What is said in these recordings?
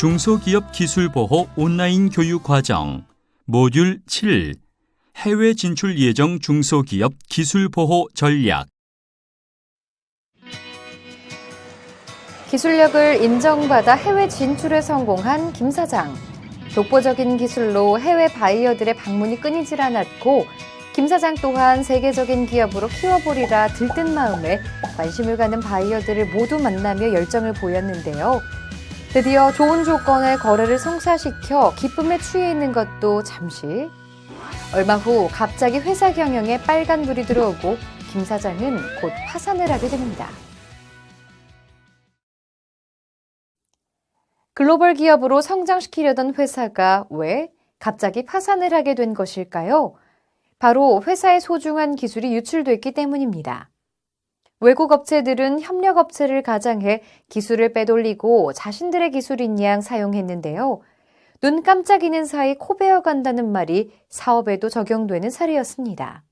중소기업 기술 보호 온라인 교육 과정 모듈 7 해외 진출 예정 중소기업 기술 보호 전략 기술력을 인정받아 해외 진출에 성공한 김 사장. 독보적인 기술로 해외 바이어들의 방문이 끊이질 않았고 김 사장 또한 세계적인 기업으로 키워보리라 들뜬 마음에 관심을 가는 바이어들을 모두 만나며 열정을 보였는데요. 드디어 좋은 조건의 거래를 성사시켜 기쁨에 취해 있는 것도 잠시. 얼마 후 갑자기 회사 경영에 빨간불이 들어오고 김 사장은 곧 파산을 하게 됩니다. 글로벌 기업으로 성장시키려던 회사가 왜 갑자기 파산을 하게 된 것일까요? 바로 회사의 소중한 기술이 유출됐기 때문입니다. 외국 업체들은 협력 업체를 가장해 기술을 빼돌리고 자신들의 기술인 양 사용했는데요. 눈 깜짝이는 사이 코베어 간다는 말이 사업에도 적용되는 사례였습니다.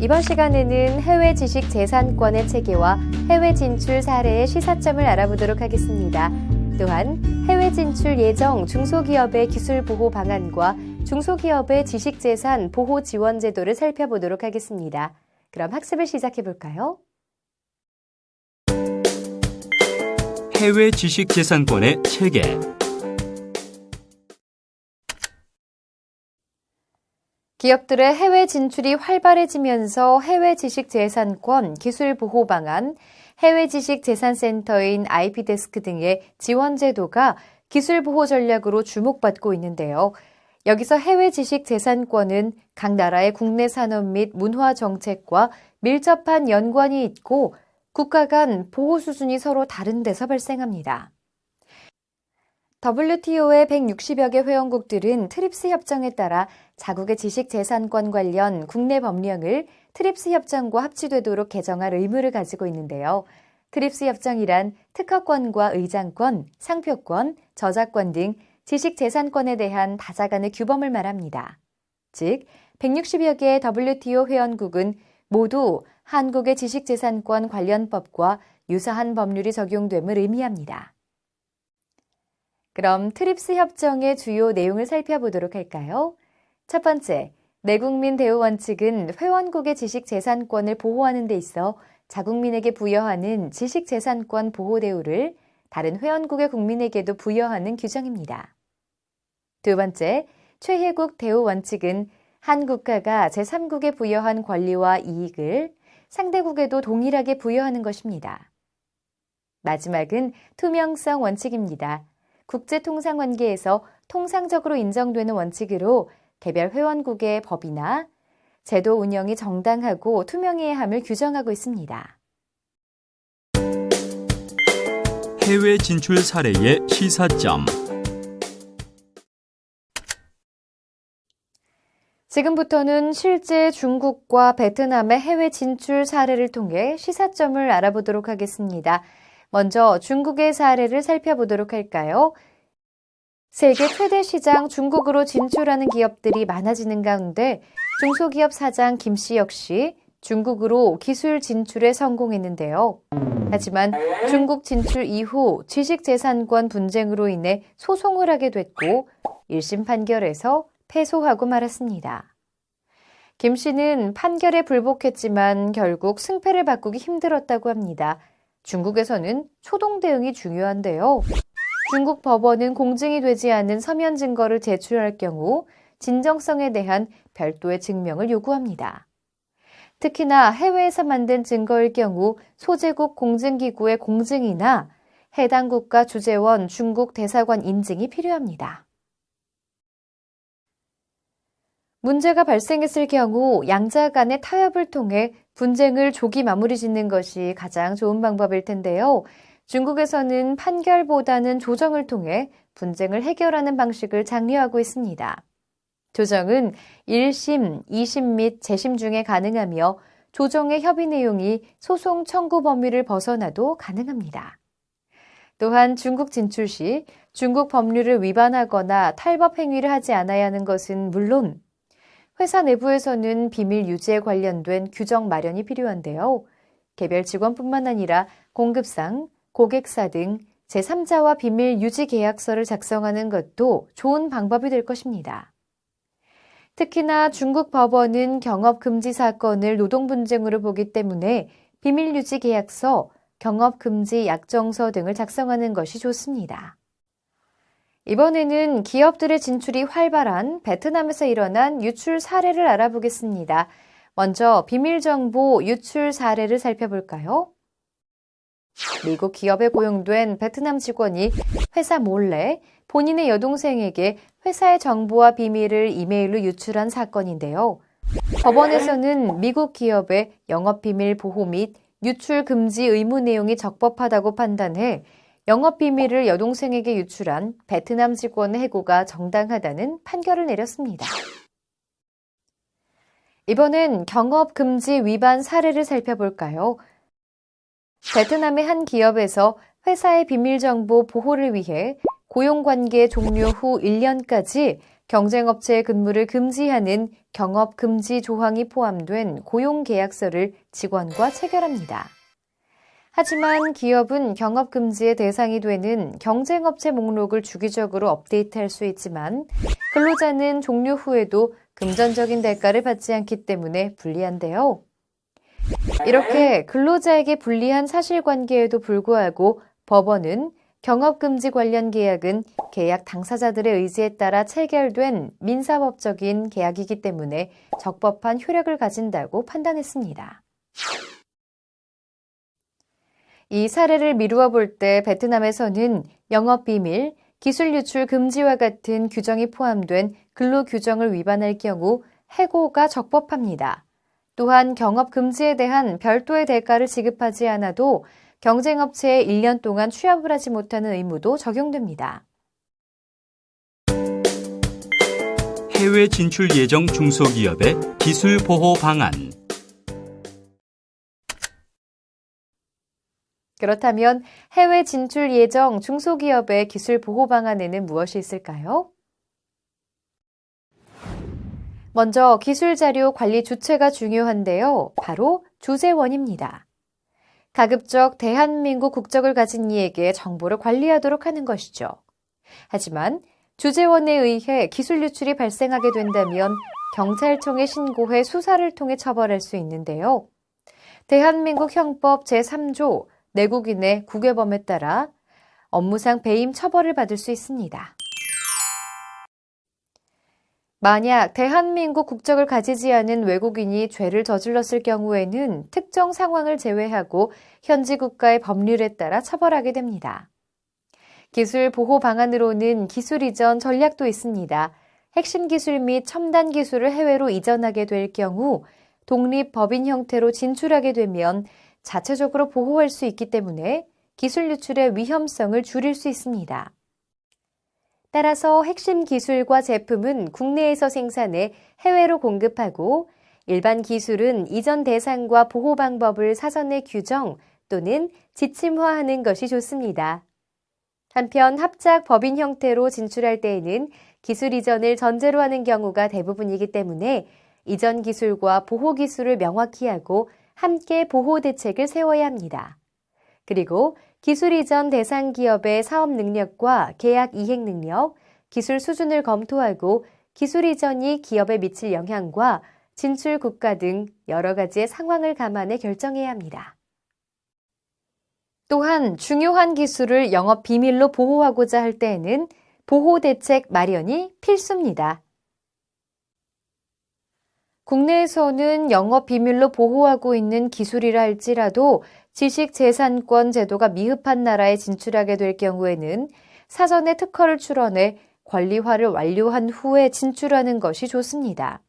이번 시간에는 해외 지식 재산권의 체계와 해외 진출 사례의 시사점을 알아보도록 하겠습니다. 또한 해외 진출 예정 중소기업의 기술 보호 방안과 중소기업의 지식재산 보호 지원 제도를 살펴보도록 하겠습니다. 그럼 학습을 시작해 볼까요? 해외 지식재산권의 체계 기업들의 해외 진출이 활발해지면서 해외 지식재산권 기술 보호 방안, 해외 지식재산센터인 IP데스크 등의 지원 제도가 기술 보호 전략으로 주목받고 있는데요. 여기서 해외 지식 재산권은 각 나라의 국내 산업 및 문화 정책과 밀접한 연관이 있고 국가 간 보호 수준이 서로 다른 데서 발생합니다. WTO의 160여 개 회원국들은 트립스 협정에 따라 자국의 지식 재산권 관련 국내 법령을 트립스 협정과 합치되도록 개정할 의무를 가지고 있는데요. 트립스 협정이란 특허권과 의장권, 상표권, 저작권 등 지식재산권에 대한 다자간의 규범을 말합니다. 즉, 160여 개의 WTO 회원국은 모두 한국의 지식재산권 관련법과 유사한 법률이 적용됨을 의미합니다. 그럼 트립스 협정의 주요 내용을 살펴보도록 할까요? 첫 번째, 내국민 대우 원칙은 회원국의 지식 재산권을 보호하는 데 있어 자국민에게 부여하는 지식 재산권 보호 대우를 다른 회원국의 국민에게도 부여하는 규정입니다. 두 번째, 최혜국 대우 원칙은 한 국가가 제3국에 부여한 권리와 이익을 상대국에도 동일하게 부여하는 것입니다. 마지막은 투명성 원칙입니다. 국제통상관계에서 통상적으로 인정되는 원칙으로 개별 회원국의 법이나 제도 운영이 정당하고 투명해야 함을 규정하고 있습니다. 해외 진출 사례의 시사점 지금부터는 실제 중국과 베트남의 해외 진출 사례를 통해 시사점을 알아보도록 하겠습니다. 먼저 중국의 사례를 살펴보도록 할까요? 세계 최대 시장 중국으로 진출하는 기업들이 많아지는 가운데 중소기업 사장 김 씨 역시 중국으로 기술 진출에 성공했는데요. 하지만 중국 진출 이후 지식재산권 분쟁으로 인해 소송을 하게 됐고 1심 판결에서 패소하고 말았습니다. 김 씨는 판결에 불복했지만 결국 승패를 바꾸기 힘들었다고 합니다. 중국에서는 초동 대응이 중요한데요. 중국 법원은 공증이 되지 않은 서면 증거를 제출할 경우 진정성에 대한 별도의 증명을 요구합니다. 특히나 해외에서 만든 증거일 경우 소재국 공증기구의 공증이나 해당 국가 주재원 중국 대사관 인증이 필요합니다. 문제가 발생했을 경우 양자 간의 타협을 통해 분쟁을 조기 마무리 짓는 것이 가장 좋은 방법일 텐데요. 중국에서는 판결보다는 조정을 통해 분쟁을 해결하는 방식을 장려하고 있습니다. 조정은 1심, 2심 및 재심 중에 가능하며 조정의 협의 내용이 소송 청구 범위를 벗어나도 가능합니다. 또한 중국 진출 시 중국 법률을 위반하거나 탈법 행위를 하지 않아야 하는 것은 물론 회사 내부에서는 비밀 유지에 관련된 규정 마련이 필요한데요. 개별 직원뿐만 아니라 공급상, 고객사 등 제3자와 비밀 유지 계약서를 작성하는 것도 좋은 방법이 될 것입니다. 특히나 중국 법원은 경업 금지 사건을 노동 분쟁으로 보기 때문에 비밀 유지 계약서, 경업 금지 약정서 등을 작성하는 것이 좋습니다. 이번에는 기업들의 진출이 활발한 베트남에서 일어난 유출 사례를 알아보겠습니다. 먼저 비밀정보 유출 사례를 살펴볼까요? 미국 기업에 고용된 베트남 직원이 회사 몰래 본인의 여동생에게 회사의 정보와 비밀을 이메일로 유출한 사건인데요. 법원에서는 미국 기업의 영업비밀 보호 및 유출 금지 의무 내용이 적법하다고 판단해 영업 비밀을 여동생에게 유출한 베트남 직원의 해고가 정당하다는 판결을 내렸습니다. 이번엔 경업 금지 위반 사례를 살펴볼까요? 베트남의 한 기업에서 회사의 비밀 정보 보호를 위해 고용관계 종료 후 1년까지 경쟁업체의 근무를 금지하는 경업 금지 조항이 포함된 고용계약서를 직원과 체결합니다. 하지만 기업은 경업금지의 대상이 되는 경쟁업체 목록을 주기적으로 업데이트할 수 있지만 근로자는 종료 후에도 금전적인 대가를 받지 않기 때문에 불리한데요. 이렇게 근로자에게 불리한 사실관계에도 불구하고 법원은 경업금지 관련 계약은 계약 당사자들의 의지에 따라 체결된 민사법적인 계약이기 때문에 적법한 효력을 가진다고 판단했습니다. 이 사례를 미루어 볼 때 베트남에서는 영업 비밀, 기술 유출 금지와 같은 규정이 포함된 근로 규정을 위반할 경우 해고가 적법합니다. 또한 경업 금지에 대한 별도의 대가를 지급하지 않아도 경쟁업체에 1년 동안 취업을 하지 못하는 의무도 적용됩니다. 해외 진출 예정 중소기업의 기술 보호 방안 그렇다면 해외 진출 예정 중소기업의 기술 보호 방안에는 무엇이 있을까요? 먼저 기술 자료 관리 주체가 중요한데요. 바로 주재원입니다. 가급적 대한민국 국적을 가진 이에게 정보를 관리하도록 하는 것이죠. 하지만 주재원에 의해 기술 유출이 발생하게 된다면 경찰청에 신고해 수사를 통해 처벌할 수 있는데요. 대한민국 형법 제3조 내국인의 국외범에 따라 업무상 배임 처벌을 받을 수 있습니다. 만약 대한민국 국적을 가지지 않은 외국인이 죄를 저질렀을 경우에는 특정 상황을 제외하고 현지 국가의 법률에 따라 처벌하게 됩니다. 기술 보호 방안으로는 기술 이전 전략도 있습니다. 핵심 기술 및 첨단 기술을 해외로 이전하게 될 경우 독립 법인 형태로 진출하게 되면 자체적으로 보호할 수 있기 때문에 기술 유출의 위험성을 줄일 수 있습니다. 따라서 핵심 기술과 제품은 국내에서 생산해 해외로 공급하고 일반 기술은 이전 대상과 보호 방법을 사전에 규정 또는 지침화하는 것이 좋습니다. 한편 합작 법인 형태로 진출할 때에는 기술 이전을 전제로 하는 경우가 대부분이기 때문에 이전 기술과 보호 기술을 명확히 하고 함께 보호 대책을 세워야 합니다. 그리고 기술 이전 대상 기업의 사업 능력과 계약 이행 능력, 기술 수준을 검토하고 기술 이전이 기업에 미칠 영향과 진출 국가 등 여러 가지의 상황을 감안해 결정해야 합니다. 또한 중요한 기술을 영업 비밀로 보호하고자 할 때에는 보호 대책 마련이 필수입니다. 국내에서는 영업 비밀로 보호하고 있는 기술이라 할지라도 지식재산권 제도가 미흡한 나라에 진출하게 될 경우에는 사전에 특허를 출원해 권리화를 완료한 후에 진출하는 것이 좋습니다.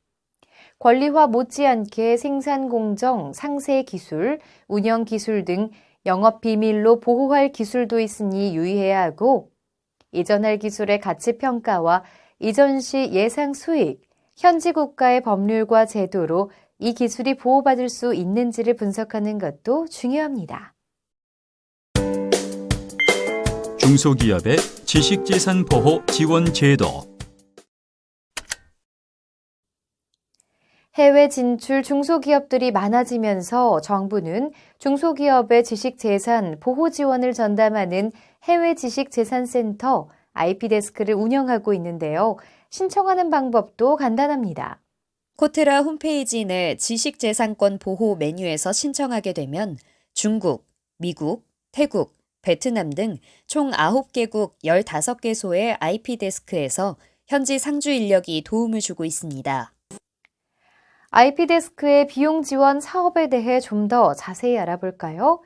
권리화 못지않게 생산 공정, 상세 기술, 운영 기술 등 영업 비밀로 보호할 기술도 있으니 유의해야 하고 이전할 기술의 가치 평가와 이전 시 예상 수익, 현지 국가의 법률과 제도로 이 기술이 보호받을 수 있는지를 분석하는 것도 중요합니다. 중소기업의 지식재산 보호 지원 제도 해외 진출 중소기업들이 많아지면서 정부는 중소기업의 지식재산 보호 지원을 전담하는 해외 지식재산센터 IP데스크를 운영하고 있는데요. 신청하는 방법도 간단합니다. 코트라 홈페이지 내 지식재산권 보호 메뉴에서 신청하게 되면 중국, 미국, 태국, 베트남 등 총 9개국 15개소의 IP데스크에서 현지 상주 인력이 도움을 주고 있습니다. IP데스크의 비용 지원 사업에 대해 좀 더 자세히 알아볼까요?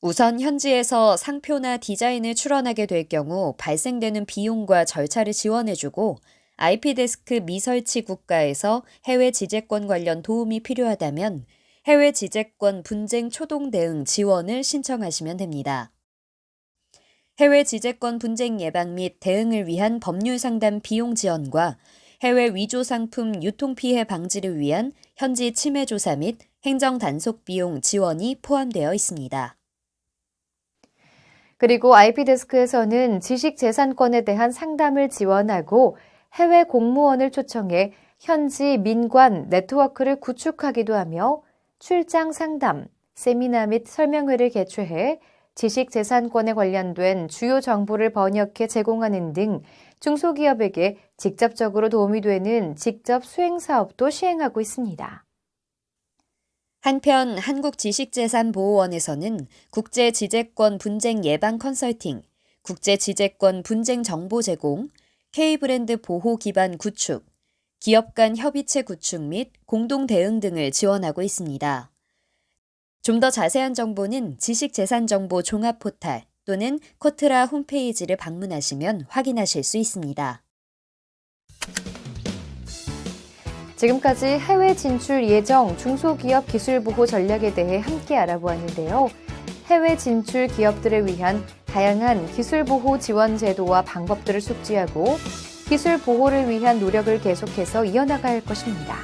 우선 현지에서 상표나 디자인을 출원하게 될 경우 발생되는 비용과 절차를 지원해주고 IP데스크 미설치 국가에서 해외 지재권 관련 도움이 필요하다면 해외 지재권 분쟁 초동 대응 지원을 신청하시면 됩니다. 해외 지재권 분쟁 예방 및 대응을 위한 법률 상담 비용 지원과 해외 위조 상품 유통 피해 방지를 위한 현지 침해 조사 및 행정 단속 비용 지원이 포함되어 있습니다. 그리고 IP데스크에서는 지식재산권에 대한 상담을 지원하고 해외 공무원을 초청해 현지 민관 네트워크를 구축하기도 하며 출장 상담, 세미나 및 설명회를 개최해 지식 재산권에 관련된 주요 정보를 번역해 제공하는 등 중소기업에게 직접적으로 도움이 되는 직접 수행 사업도 시행하고 있습니다. 한편 한국지식재산보호원에서는 국제지재권 분쟁 예방 컨설팅, 국제지재권 분쟁 정보 제공, K브랜드 보호 기반 구축, 기업 간 협의체 구축 및 공동 대응 등을 지원하고 있습니다. 좀 더 자세한 정보는 지식재산정보 종합 포탈 또는 코트라 홈페이지를 방문하시면 확인하실 수 있습니다. 지금까지 해외 진출 예정 중소기업 기술보호 전략에 대해 함께 알아보았는데요. 해외 진출 기업들을 위한 다양한 기술보호 지원 제도와 방법들을 숙지하고 기술 보호를 위한 노력을 계속해서 이어나갈 것입니다.